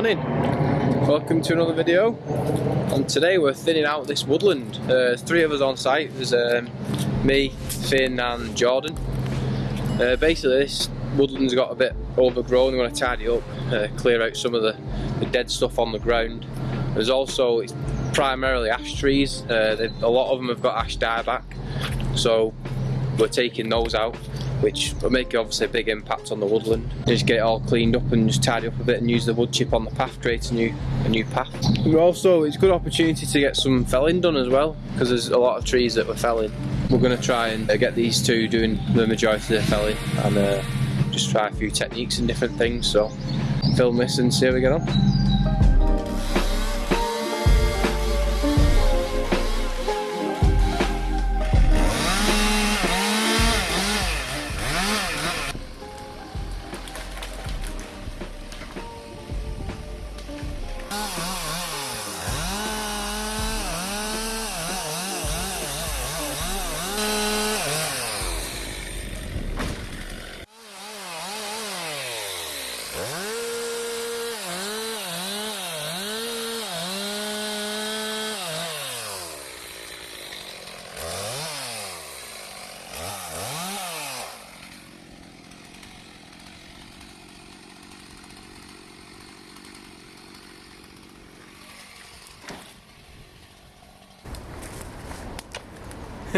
morning welcome to another video. And today we're thinning out this woodland. Uh, three of us on site. There's um, me Finn and Jordan. Uh, basically this woodland's got a bit overgrown. We want to tidy up uh, clear out some of the, the, dead stuff on the ground. There's also it's primarily ash trees. Uh, a lot of them have got ash dieback. So we're taking those out which will make obviously a big impact on the woodland. Just get it all cleaned up and just tidy up a bit and use the wood chip on the path, create a new a new path. Also, it's a good opportunity to get some felling done as well, because there's a lot of trees that we're felling. We're going to try and get these two doing the majority of the felling and uh, just try a few techniques and different things. So film this and see how we get on.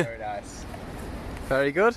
Very nice. Very good.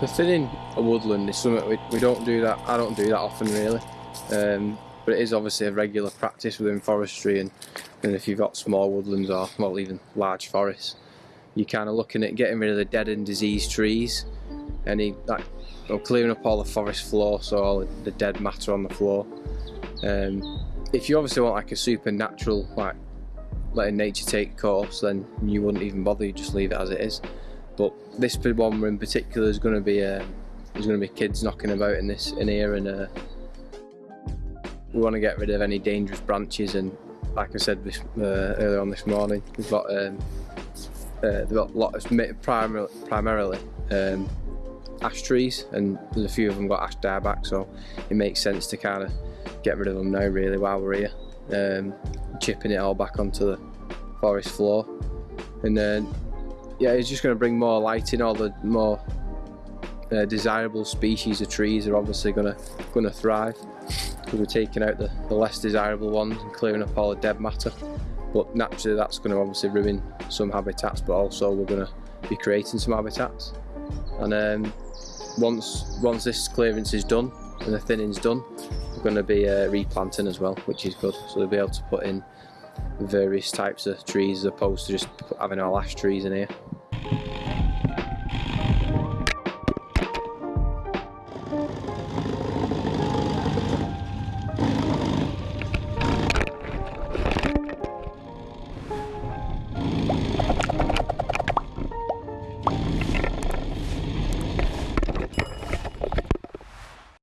The a woodland is something we, we don't do that, I don't do that often really. Um, but it is obviously a regular practice within forestry and, and if you've got small woodlands or well even large forests, you're kind of looking at getting rid of the dead and diseased trees, any or clearing up all the forest floor, so all the dead matter on the floor. Um, if you obviously want like a supernatural, like letting nature take course, then you wouldn't even bother, you just leave it as it is. But this one in particular is going to be there's going to be kids knocking about in this in here, and uh, we want to get rid of any dangerous branches. And like I said this, uh, earlier on this morning, we've got um, uh, they've got a lot of primarily, primarily um, ash trees, and there's a few of them got ash dieback, so it makes sense to kind of get rid of them now really while we're here, um, chipping it all back onto the forest floor, and then yeah, it's just going to bring more light in. All the more uh, desirable species of trees are obviously going to going to thrive because we're taking out the, the less desirable ones and clearing up all the dead matter. But naturally, that's going to obviously ruin some habitats, but also we're going to be creating some habitats. And um, once once this clearance is done and the thinning's done, we're going to be uh, replanting as well, which is good. So we'll be able to put in various types of trees as opposed to just having our ash trees in here.